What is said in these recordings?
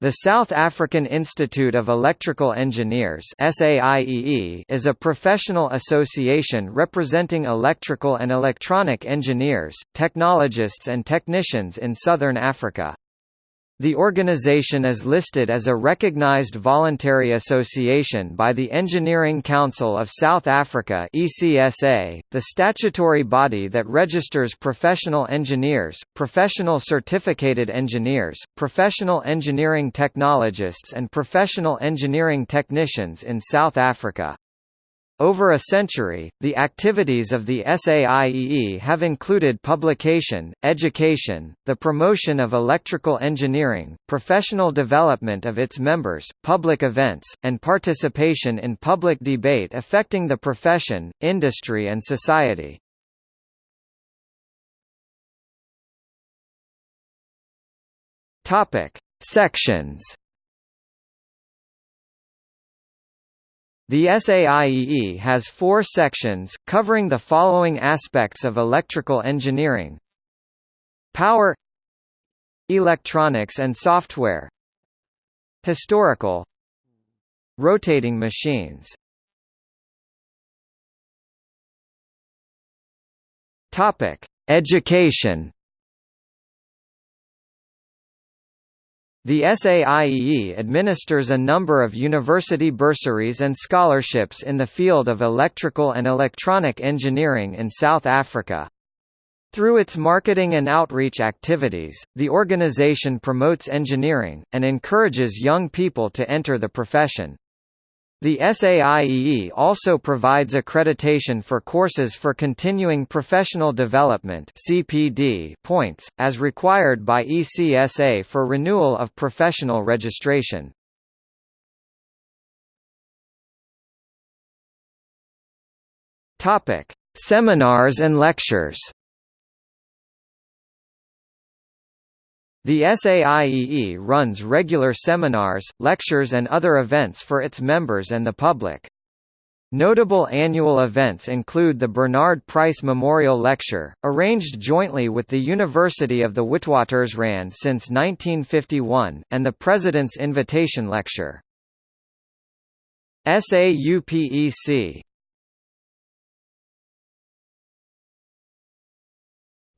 The South African Institute of Electrical Engineers is a professional association representing electrical and electronic engineers, technologists and technicians in southern Africa. The organization is listed as a recognized voluntary association by the Engineering Council of South Africa ECSA, the statutory body that registers professional engineers, professional certificated engineers, professional engineering technologists and professional engineering technicians in South Africa. Over a century, the activities of the SAIEE have included publication, education, the promotion of electrical engineering, professional development of its members, public events, and participation in public debate affecting the profession, industry and society. Sections The SAIEE has four sections, covering the following aspects of electrical engineering. Power Electronics and software. Historical Rotating machines. Education The SAIEE administers a number of university bursaries and scholarships in the field of electrical and electronic engineering in South Africa. Through its marketing and outreach activities, the organization promotes engineering, and encourages young people to enter the profession. The SAIEE also provides accreditation for courses for continuing professional development (CPD) points as required by ECSA for renewal of professional registration. Topic: Seminars and lectures. The SAIEE runs regular seminars, lectures and other events for its members and the public. Notable annual events include the Bernard Price Memorial Lecture, arranged jointly with the University of the Witwatersrand since 1951, and the President's Invitation Lecture.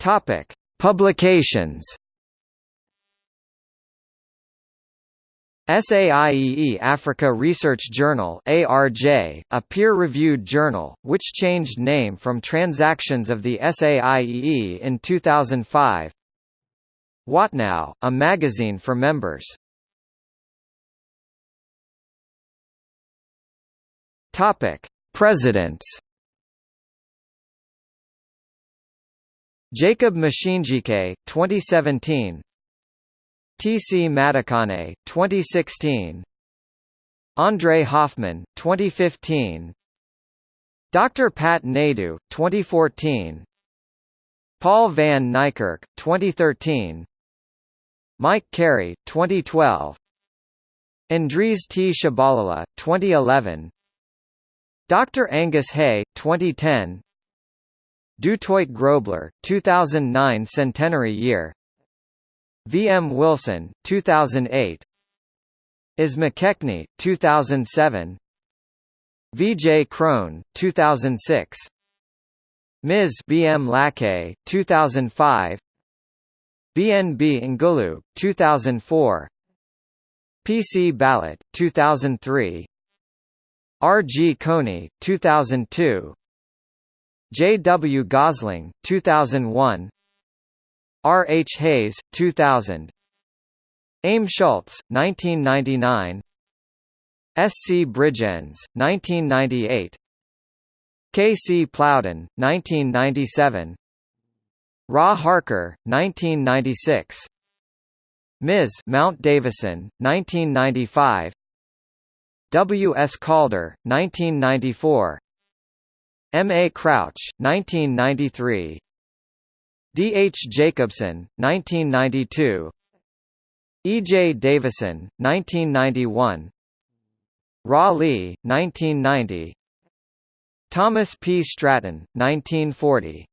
SAUPEC Publications SAIEE Africa Research Journal ARJ, a peer-reviewed journal, which changed name from Transactions of the SAIEE in 2005 wattnow, a magazine for members. Presidents. Jacob Machinjike, 2017 T. C. Madikane, 2016 Andre Hoffman, 2015 Dr. Pat Naidoo, 2014 Paul van Niekerk, 2013 Mike Carey, 2012 Andries T. Shabalala, 2011 Dr. Angus Hay, 2010 Du Toit Grobler, 2009 centenary year V. M. Wilson, 2008 Is McKechnie, 2007 V. J. Crone, 2006 Ms. B. M. Lackey, 2005 B. N. B. Ngulu, 2004 P. C. Ballot, 2003 R. G. Coney, 2002 J. W. Gosling, 2001 R. H. Hayes, 2000 Aim Schultz, 1999 S. C. Bridgens, 1998 K. C. Plowden, 1997 Ra Harker, 1996 Ms. Mount Davison, 1995 W. S. Calder, 1994 M. A. Crouch, 1993 D. H. Jacobson, 1992 E. J. Davison, 1991 Ra Lee, 1990 Thomas P. Stratton, 1940